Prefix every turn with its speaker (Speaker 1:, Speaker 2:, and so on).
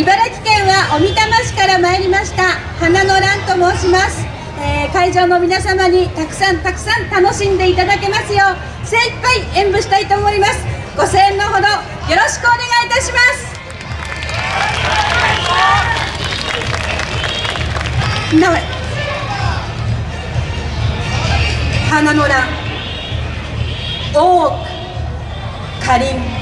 Speaker 1: 茨城県は小美玉市から参りました。花の蘭と申します、えー会場の皆様にたくさんたくさん楽しんでいただけますよう精一杯演舞したいと思います。ご声援のほどよろしくお願いいたします。なお花の蘭大奥。かりん。